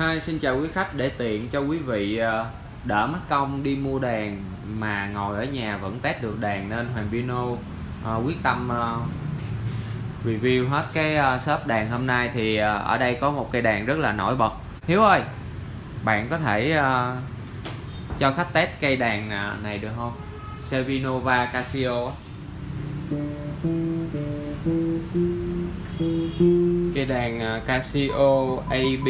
Hi, xin chào quý khách. Để tiện cho quý vị ờ, đỡ mất công đi mua đàn mà ngồi ở nhà vẫn test được đàn nên Hoàng Pino ờ, quyết tâm ờ, review hết cái shop đàn hôm nay thì ở đây có một cây đàn rất là nổi bật. Hiếu ơi bạn có thể cho khách test cây đàn này được không? Sevinova Casio cây đàn Casio AB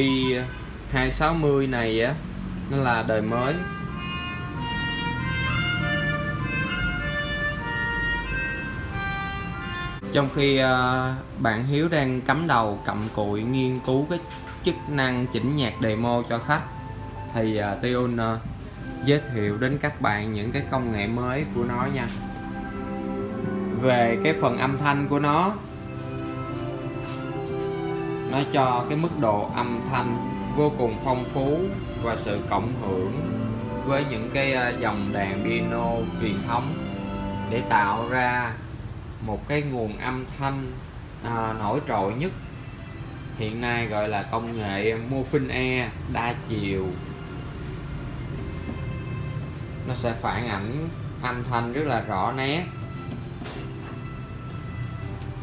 260 này á nó là đời mới. Trong khi uh, bạn Hiếu đang cắm đầu cầm cụi nghiên cứu cái chức năng chỉnh nhạc demo cho khách thì ờ, uh, Tion uh, ờ, giới thiệu đến các bạn những cái công nghệ mới của nó nha. Về cái phần âm thanh của nó nó cho cái mức độ âm thanh vô cùng phong phú và sự cộng hưởng với những cái à, dòng đàn piano truyền thống để tạo ra một cái nguồn âm thanh à, nổi trội nhất. Hiện nay gọi là công nghệ Morphing E đa chiều. Nó sẽ phản ảnh âm thanh rất là rõ nét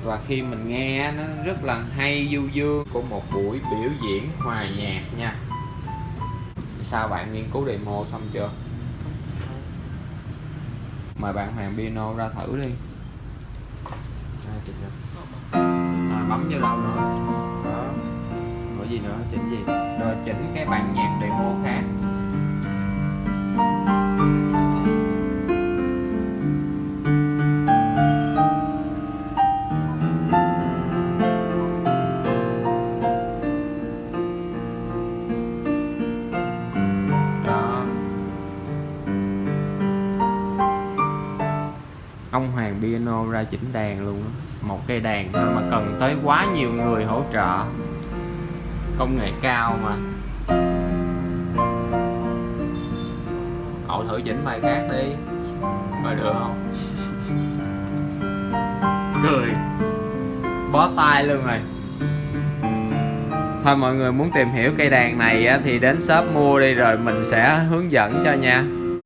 và khi mình nghe nó rất là hay du dương của một buổi biểu diễn hòa nhạc nha sao bạn nghiên cứu demo xong chưa mời bạn Hoàng Piano ra thử đi À, à, bấm vô đâu nữa Đó. Có gì nữa? Chỉnh gì? rồi chỉnh cái bản nhạc demo ông Hoàng piano ra chỉnh đàn luôn á. một cây đàn thôi mà cần tới quá nhiều người hỗ trợ. Công nghệ cao mà. Cậu thử chỉnh bài khác đi. Coi được không? Cười. Bó tay luôn rồi. Thôi mọi người muốn tìm hiểu cây đàn này thì đến shop mua đi rồi mình sẽ hướng dẫn cho nha.